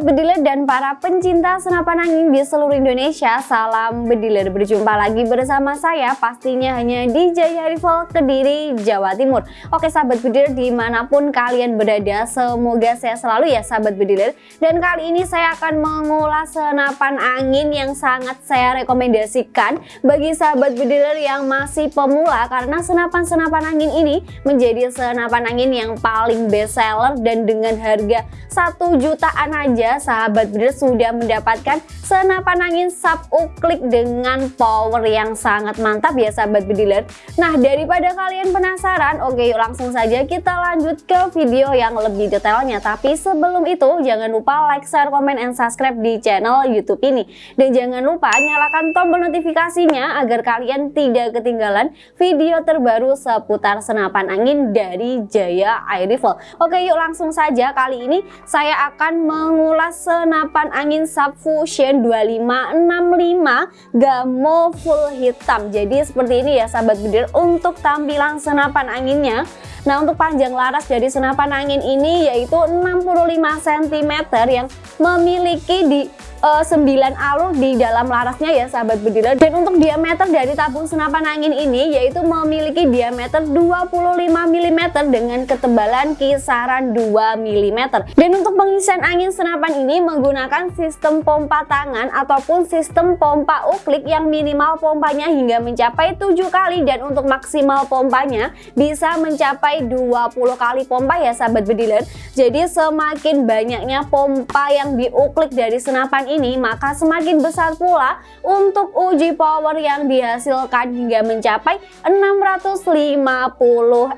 Sobat Bediler dan para pencinta senapan angin di seluruh Indonesia Salam Bediler, berjumpa lagi bersama saya pastinya hanya di Jaya Rival Kediri, Jawa Timur. Oke Sahabat Bediler di mana pun kalian berada semoga saya selalu ya Sahabat Bediler. Dan kali ini saya akan mengulas senapan angin yang sangat saya rekomendasikan Bagi Sahabat Bediler yang masih pemula Karena senapan-senapan angin ini menjadi senapan angin yang paling best seller Dan dengan harga 1 juta jutaan aja sahabat breeder sudah mendapatkan senapan angin sub uklik dengan power yang sangat mantap ya sahabat bediler Nah daripada kalian penasaran oke yuk langsung saja kita lanjut ke video yang lebih detailnya. Tapi sebelum itu jangan lupa like, share, komen, and subscribe di channel youtube ini. Dan jangan lupa nyalakan tombol notifikasinya agar kalian tidak ketinggalan video terbaru seputar senapan angin dari Jaya Air Rifle Oke yuk langsung saja. Kali ini saya akan mengulas senapan angin Subfusion 2565 Gamo full hitam. Jadi seperti ini ya sahabat bedir untuk tampilan senapan anginnya. Nah untuk panjang laras dari senapan angin ini yaitu 65 cm yang memiliki di uh, eh, 9 alur di dalam larasnya ya sahabat bediler dan untuk diameter dari tabung senapan angin ini yaitu memiliki diameter 25 mm dengan ketebalan kisaran 2 mm dan untuk pengisian angin senapan ini menggunakan sistem pompa tangan ataupun sistem pompa uklik yang minimal pompanya hingga mencapai 7 kali. Dan untuk maksimal pompanya bisa mencapai 20 kali pompa ya sahabat bediler jadi semakin banyaknya pompa yang diuklik dari senapan ini maka semakin besar pula untuk uji power yang dihasilkan hingga mencapai 650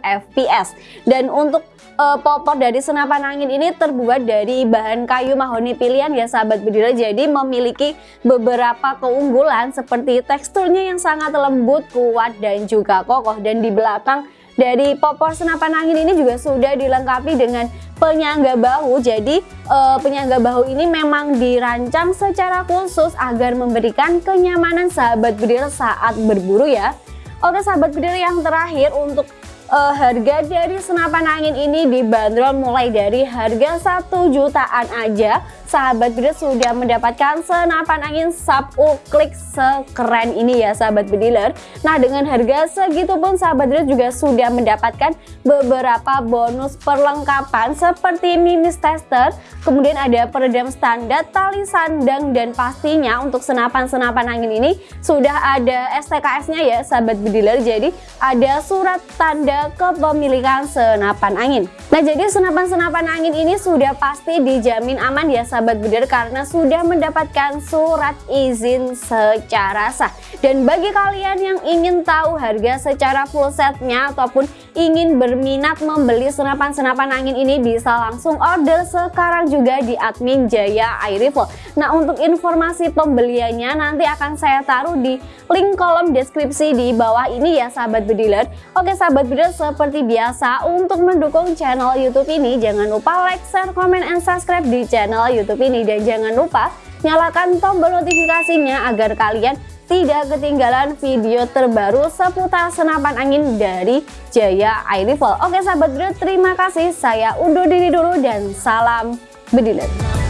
fps dan untuk uh, popor dari senapan angin ini terbuat dari bahan kayu mahoni pilihan ya sahabat bedira jadi memiliki beberapa keunggulan seperti teksturnya yang sangat lembut kuat dan juga kokoh. Dan di belakang dari popor senapan angin ini juga sudah dilengkapi dengan penyangga bahu. Jadi e, penyangga bahu ini memang dirancang secara khusus agar memberikan kenyamanan sahabat bedil saat berburu ya. Oke sahabat bedil yang terakhir untuk e, harga dari senapan angin ini dibanderol mulai dari harga satu jutaan aja sahabat bediler sudah mendapatkan senapan angin sub uklik sekeren ini ya sahabat bediler Nah dengan harga segitu pun sahabat bediler juga sudah mendapatkan beberapa bonus perlengkapan seperti minis tester Kemudian ada peredam standar, tali sandang dan pastinya untuk senapan-senapan angin ini sudah ada STKS nya ya sahabat bediler Jadi ada surat tanda kepemilikan senapan angin. Nah jadi senapan-senapan angin ini sudah pasti dijamin aman ya sahabat sahabat bidar karena sudah mendapatkan surat izin secara sah. Dan bagi kalian yang ingin tahu harga secara full setnya ataupun ingin berminat membeli senapan-senapan angin ini bisa langsung order sekarang juga di admin Jaya Air Rifle. Nah untuk informasi pembeliannya nanti akan saya taruh di link kolom deskripsi di bawah ini ya sahabat bediler. Oke sahabat bediler seperti biasa untuk mendukung channel YouTube ini jangan lupa like, share, comment, and subscribe di channel YouTube YouTube ini dan jangan lupa nyalakan tombol notifikasinya agar kalian tidak ketinggalan video terbaru seputar senapan angin dari Jaya Air Rifle. Oke sahabat bro, terima kasih. Saya undur diri dulu dan salam bediler.